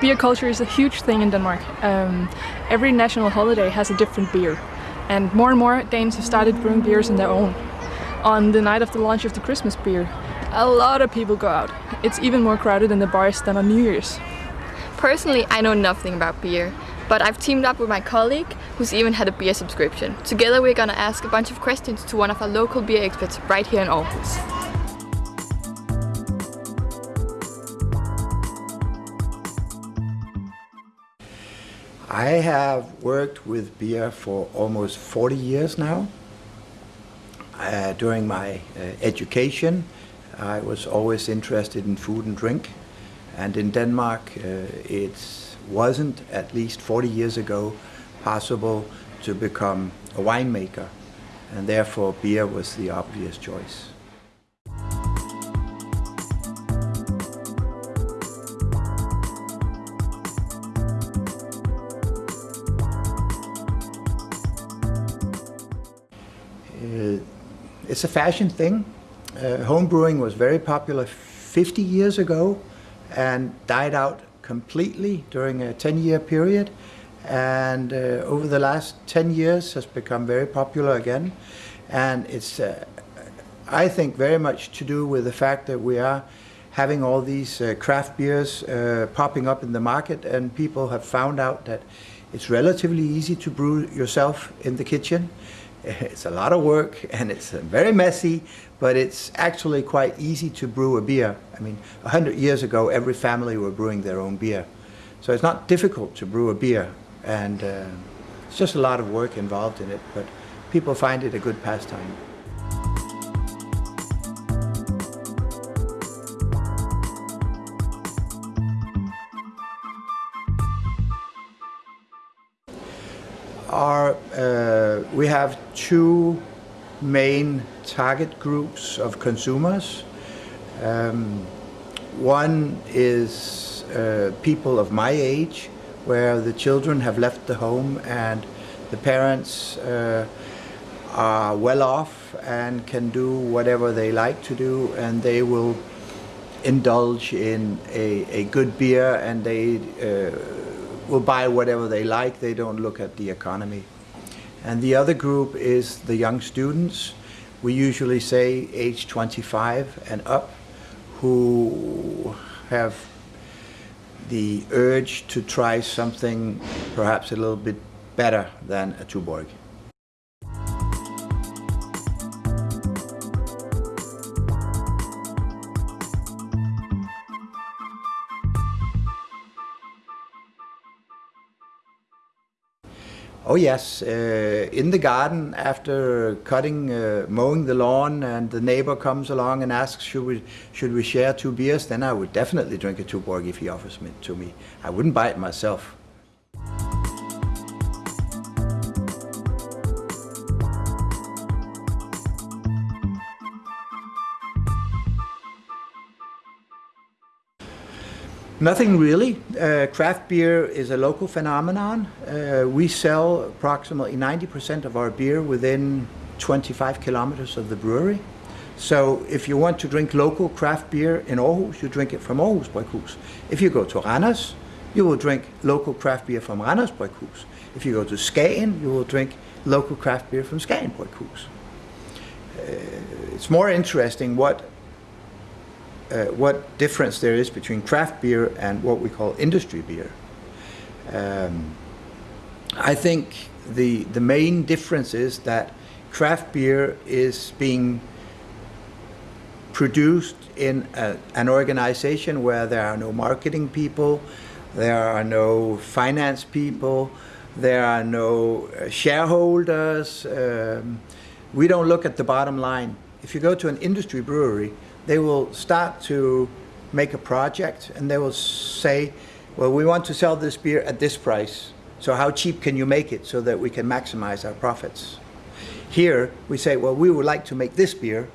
Beer culture is a huge thing in Denmark. Um, every national holiday has a different beer. And more and more Danes have started brewing beers on their own. On the night of the launch of the Christmas beer, a lot of people go out. It's even more crowded in the bars than on New Year's. Personally, I know nothing about beer, but I've teamed up with my colleague who's even had a beer subscription. Together we're gonna ask a bunch of questions to one of our local beer experts right here in Aarhus. I have worked with beer for almost 40 years now. Uh, during my uh, education, I was always interested in food and drink. And in Denmark, uh, it wasn't, at least 40 years ago, possible to become a winemaker. And therefore, beer was the obvious choice. It's a fashion thing. Uh, home brewing was very popular 50 years ago and died out completely during a 10-year period. And uh, over the last 10 years has become very popular again. And it's uh, I think very much to do with the fact that we are having all these uh, craft beers uh, popping up in the market and people have found out that it's relatively easy to brew yourself in the kitchen it's a lot of work and it's very messy, but it's actually quite easy to brew a beer. I mean, a hundred years ago, every family were brewing their own beer. So it's not difficult to brew a beer and uh, it's just a lot of work involved in it, but people find it a good pastime. Our uh, we have two main target groups of consumers. Um, one is uh, people of my age, where the children have left the home and the parents uh, are well off and can do whatever they like to do and they will indulge in a, a good beer and they uh, will buy whatever they like. They don't look at the economy. And the other group is the young students. We usually say age 25 and up who have the urge to try something perhaps a little bit better than a Tuborg. Oh yes, uh, in the garden after cutting, uh, mowing the lawn and the neighbor comes along and asks should we, should we share two beers, then I would definitely drink a Tuborg if he offers it to me. I wouldn't buy it myself. Nothing really. Uh, craft beer is a local phenomenon. Uh, we sell approximately 90% of our beer within 25 kilometers of the brewery. So if you want to drink local craft beer in Aarhus, you drink it from Aarhus Bryghus. If you go to Randers, you will drink local craft beer from Randers Bryghus. If you go to Skagen, you will drink local craft beer from Skagen Bryghus. Uh, it's more interesting what uh, what difference there is between craft beer and what we call industry beer. Um, I think the, the main difference is that craft beer is being produced in a, an organization where there are no marketing people, there are no finance people, there are no uh, shareholders. Um, we don't look at the bottom line. If you go to an industry brewery, they will start to make a project and they will say, well, we want to sell this beer at this price. So how cheap can you make it so that we can maximize our profits? Here, we say, well, we would like to make this beer.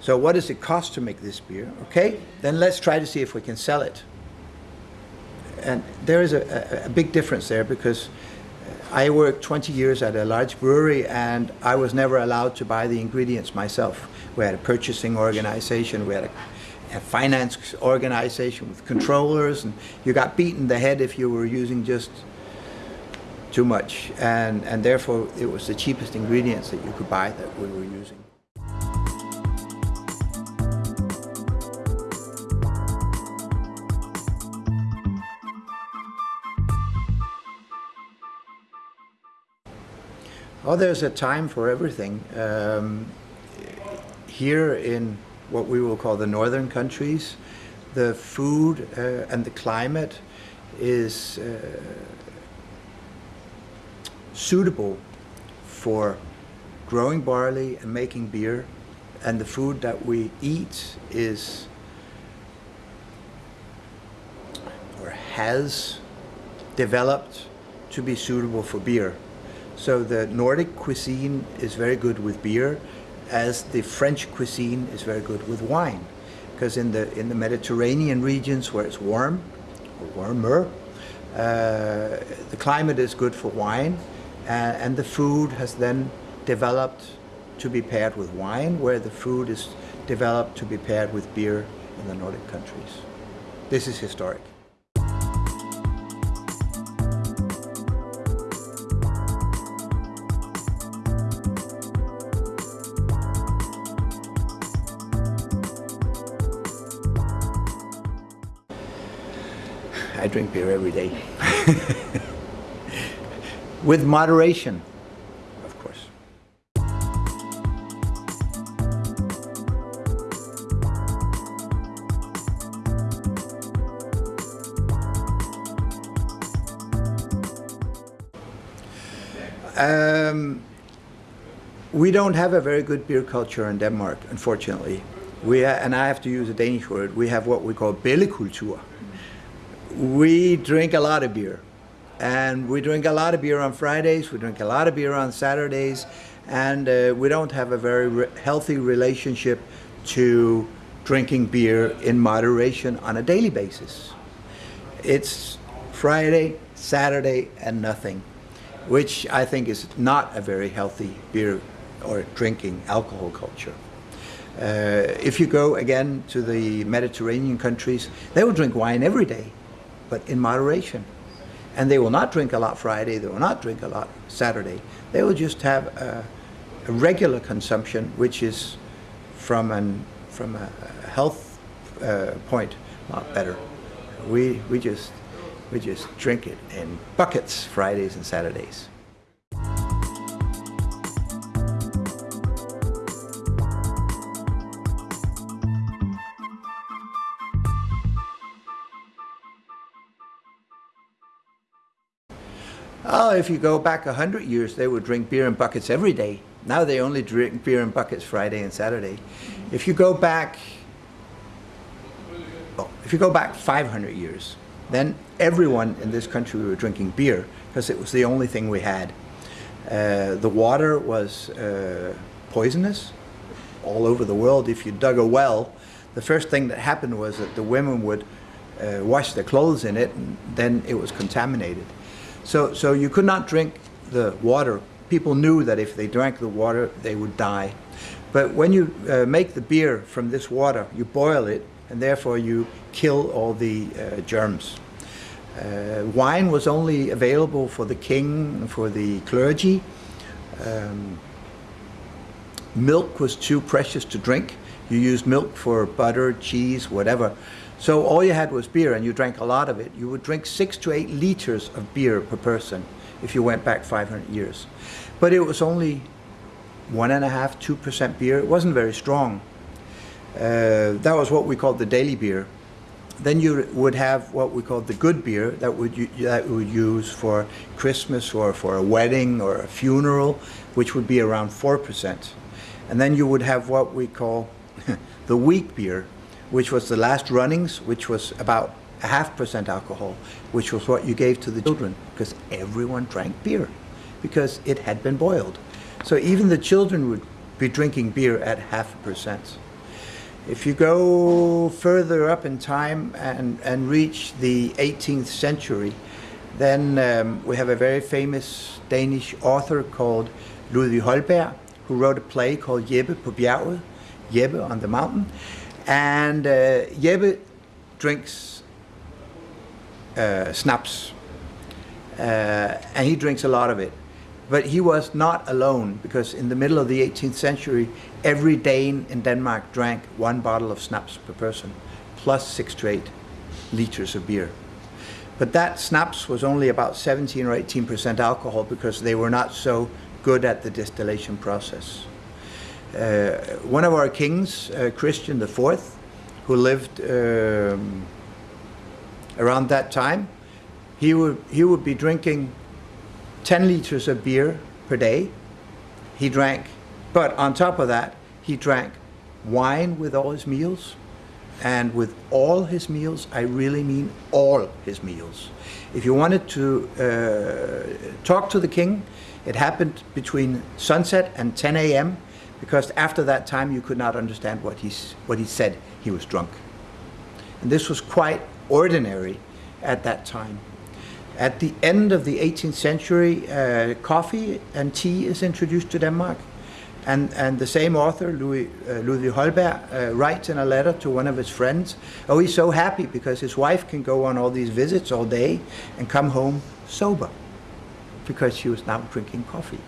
So what does it cost to make this beer? Okay, then let's try to see if we can sell it. And there is a, a, a big difference there because uh, I worked 20 years at a large brewery and I was never allowed to buy the ingredients myself. We had a purchasing organization, we had a a finance organization with controllers, and you got beaten the head if you were using just too much, and, and therefore it was the cheapest ingredients that you could buy that we were using. Oh, there's a time for everything. Um, here in what we will call the northern countries, the food uh, and the climate is uh, suitable for growing barley and making beer and the food that we eat is or has developed to be suitable for beer. So the Nordic cuisine is very good with beer, as the French cuisine is very good with wine. Because in the, in the Mediterranean regions where it's warm, or warmer, uh, the climate is good for wine, uh, and the food has then developed to be paired with wine, where the food is developed to be paired with beer in the Nordic countries. This is historic. I drink beer every day. With moderation, of course. Um, we don't have a very good beer culture in Denmark, unfortunately. We and I have to use a Danish word. We have what we call bællekultur. We drink a lot of beer. And we drink a lot of beer on Fridays, we drink a lot of beer on Saturdays, and uh, we don't have a very re- healthy relationship to drinking beer in moderation on a daily basis. It's Friday, Saturday, and nothing, which I think is not a very healthy beer or drinking alcohol culture. Uh, if you go again to the Mediterranean countries, they will drink wine every day, but in moderation. And they will not drink a lot Friday, they will not drink a lot Saturday. They will just have a, a regular consumption, which is from, an, from a health uh, point, a lot better. We, we, just, we just drink it in buckets Fridays and Saturdays. Oh, if you go back 100 years, they would drink beer in buckets every day. Now they only drink beer in buckets Friday and Saturday. If you go back, well, if you go back 500 years, then everyone in this country were drinking beer because it was the only thing we had. Uh, the water was uh, poisonous all over the world. If you dug a well, the first thing that happened was that the women would uh, wash their clothes in it and then it was contaminated. So, so you could not drink the water. People knew that if they drank the water, they would die. But when you uh, make the beer from this water, you boil it, and therefore you kill all the uh, germs. Uh, wine was only available for the king, for the clergy. Um, milk was too precious to drink. You used milk for butter, cheese, whatever. So all you had was beer and you drank a lot of it. You would drink six to eight liters of beer per person if you went back 500 years. But it was only one and a half, two percent beer. It wasn't very strong. Uh, that was what we called the daily beer. Then you would have what we called the good beer that would that would use for Christmas or for a wedding or a funeral, which would be around four percent. And then you would have what we call the weak beer, which was the last runnings, which was about a half percent alcohol, which was what you gave to the children, because everyone drank beer, because it had been boiled. So even the children would be drinking beer at half a percent. If you go further up in time and, and reach the 18th century, then um, we have a very famous Danish author called Ludvig Holberg, who wrote a play called Jeppe på bjerget, Jeppe on the mountain. And uh, Jeppe drinks uh, snaps, uh, and he drinks a lot of it. But he was not alone because in the middle of the 18th century, every Dane in Denmark drank one bottle of snaps per person, plus six to eight liters of beer. But that snaps was only about 17 or 18 percent alcohol because they were not so good at the distillation process. Uh, one of our kings, uh, Christian IV, who lived um, around that time, he would, he would be drinking 10 liters of beer per day. He drank, but on top of that, he drank wine with all his meals. And with all his meals, I really mean all his meals. If you wanted to uh, talk to the king, it happened between sunset and 10 a.m. because after that time you could not understand what, he's, what he said. He was drunk. And this was quite ordinary at that time. At the end of the 18th century, uh, coffee and tea is introduced to Denmark. And, and the same author, Louis, uh, Ludvig Holberg, uh, writes in a letter to one of his friends, oh, he's so happy because his wife can go on all these visits all day and come home sober because she was now drinking coffee.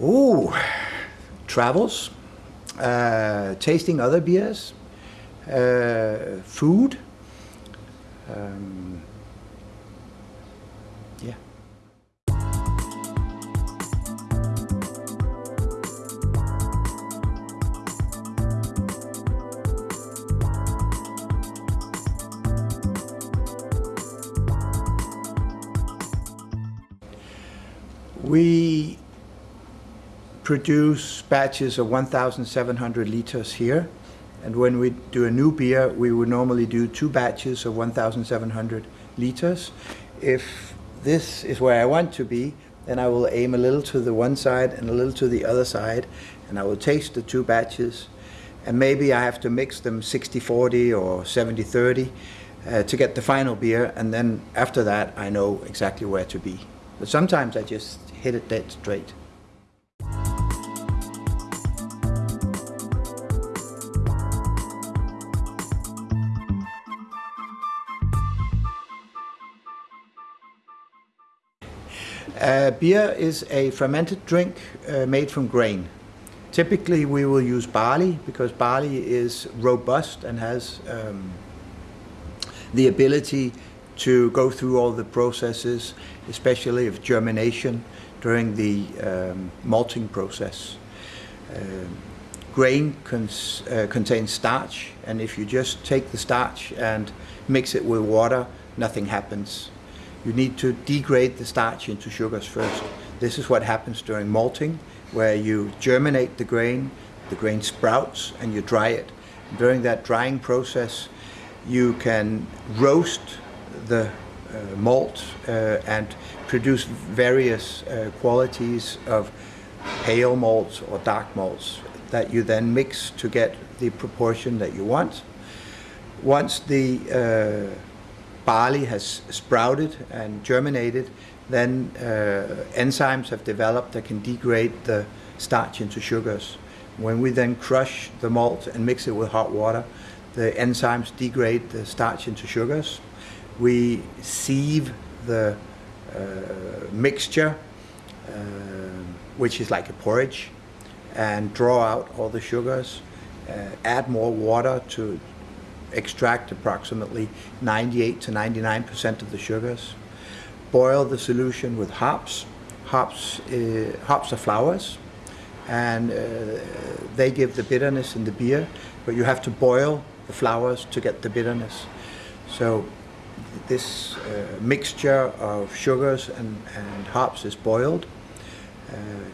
Ooh, travels, uh, tasting other beers, uh, food. Um, yeah. We produce batches of 1,700 liters here. And when we do a new beer, we would normally do two batches of 1,700 liters. If this is where I want to be, then I will aim a little to the one side and a little to the other side, and I will taste the two batches. And maybe I have to mix them 60-40 or 70-30 uh, to get the final beer, and then after that I know exactly where to be. But sometimes I just hit it dead straight. Uh, beer is a fermented drink uh, made from grain. Typically we will use barley because barley is robust and has um, the ability to go through all the processes, especially of germination during the um, malting process. Uh, grain uh, contains starch and if you just take the starch and mix it with water, nothing happens. You need to degrade the starch into sugars first. This is what happens during malting, where you germinate the grain, the grain sprouts, and you dry it. During that drying process, you can roast the uh, malt uh, and produce various uh, qualities of pale malts or dark malts that you then mix to get the proportion that you want. Once the uh, barley has sprouted and germinated, then uh, enzymes have developed that can degrade the starch into sugars. When we then crush the malt and mix it with hot water, the enzymes degrade the starch into sugars. We sieve the uh, mixture, uh, which is like a porridge, and draw out all the sugars, uh, add more water to extract approximately 98 to 99% of the sugars. Boil the solution with hops. Hops, uh, hops are flowers and uh, they give the bitterness in the beer, but you have to boil the flowers to get the bitterness. So this uh, mixture of sugars and, and, hops is boiled,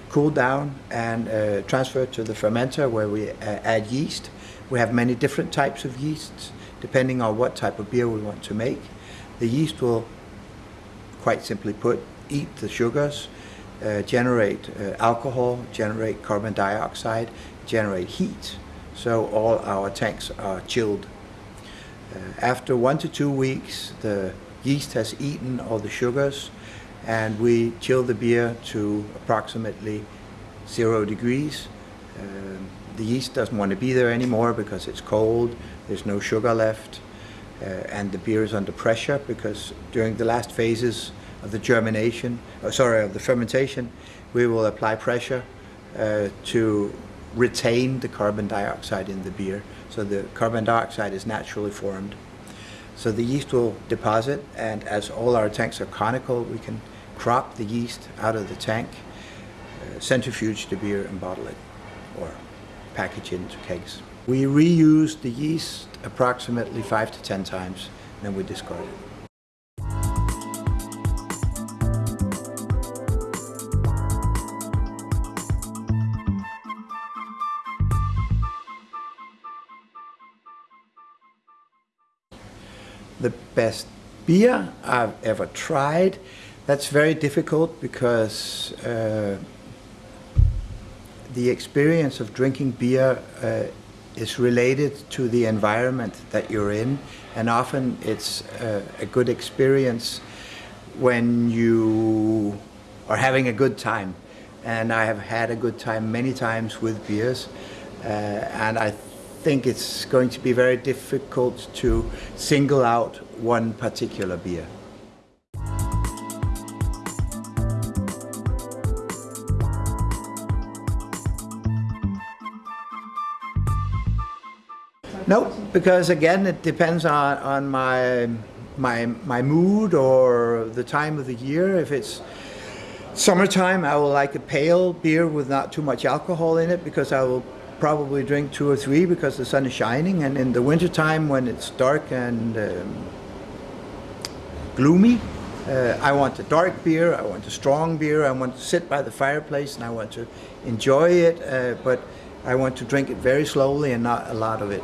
cooled down and uh, transferred to the fermenter where we uh, add yeast we have many different types of yeasts depending on what type of beer we want to make. The yeast will, quite simply put, eat the sugars, uh, generate uh, alcohol, generate carbon dioxide, generate heat. So all our tanks are chilled. Uh, after one to two weeks, the yeast has eaten all the sugars, and we chill the beer to approximately zero degrees. Um, the yeast doesn't want to be there anymore because it's cold, there's no sugar left, uh, and the beer is under pressure because during the last phases of the germination, oh, sorry, of the fermentation, we will apply pressure uh, to retain the carbon dioxide in the beer. So the carbon dioxide is naturally formed. So the yeast will deposit, and as all our tanks are conical, we can crop the yeast out of the tank, uh, centrifuge the beer, and bottle it, or package it into kegs. We reuse the yeast approximately five to ten times, and then we discard it. Best beer I've ever tried. That's very difficult because uh, the experience of drinking beer uh, is related to the environment that you're in, and often it's uh, a good experience when you are having a good time. And I have had a good time many times with beers, uh, and I think it's going to be very difficult to single out one particular beer. No, because again, it depends on, on my, my, my mood or the time of the year. If it's summertime, I will like a pale beer with not too much alcohol in it because I will probably drink two or three because the sun is shining. And in the wintertime, when it's dark and um, gloomy, uh, I want a dark beer, I want a strong beer, I want to sit by the fireplace and I want to enjoy it, uh, but I want to drink it very slowly and not a lot of it.